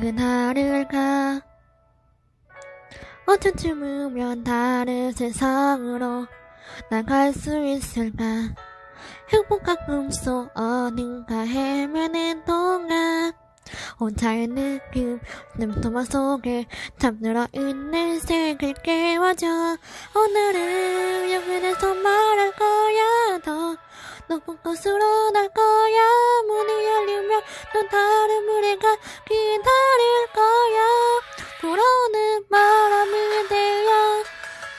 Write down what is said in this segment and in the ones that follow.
그날을 가. 어쩌쯤으면 다른 세상으로 나갈 수 있을까? 행복한 꿈속 어딘가 헤매는 동안 혼자의 느낌 눈토마 속에 잠들어 있는 색을 깨워줘. 오늘은 여기에서 말할 거야. 더 높은 곳으로 날 거야 또 다른 무대가 기다릴 거야. 불어오는 바람이 되어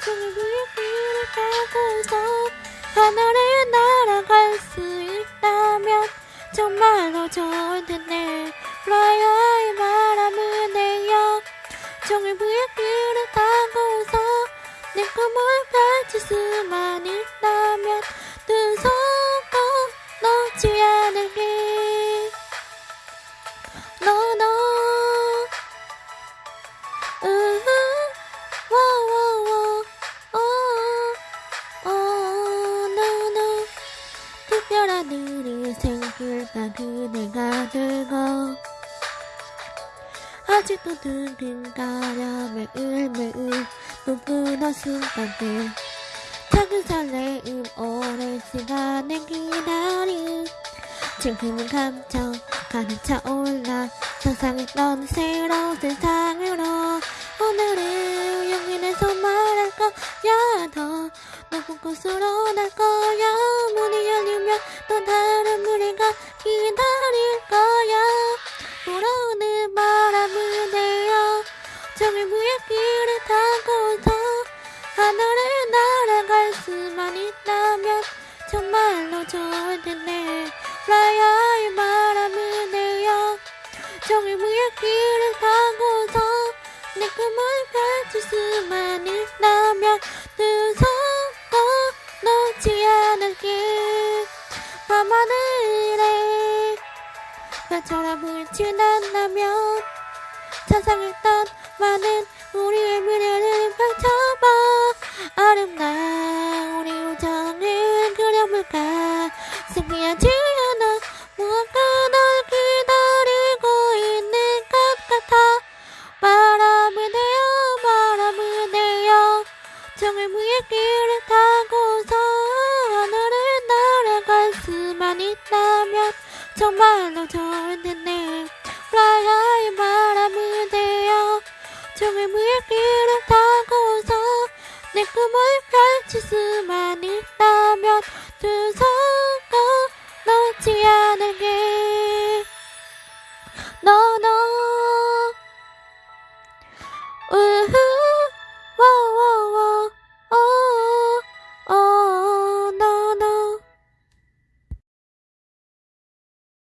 종일 불길을 타고서 하늘에 날아갈 수 있다면 정말로 좋을 텐데. Fly high 바람을 내어 종일 불길을 타고서 내 꿈을 펼칠 수만 있다 일이 생길까 그대가 들고 아직도 두근거려 매일 매일 눈부는 순간들 작은 설레임 오랜 시간을 기다림 지금은 감정 가득 차올라 상상했던 새로운 세상으로 오늘은 용인에서 말할 거야 더 곳으로 날 거야. 문이 열리면 또 다른 무리가 기다릴 거야. 불어오는 바람을 내어 정의 무의 길을 타고서 하늘을 날아갈 수만 있다면 정말로 좋을 텐데. high 바람을 내어 정의 무의 길을 타 밤 하늘에 별처럼 불진 않다면 상상했던 많은 우리의 미래를 펼쳐봐. 아름다운 우리 우정을 그려볼까? 신기하지 않아 무언가 널 기다리고 있는 것 같아? 바람을 내어 바람을 내어. 정을 무의 길을 타고서 수만 있다면 정말로 좋을 텐데. 바람을 내어 정을 무의 길을 타고서 내 꿈을 펼칠 수만 있다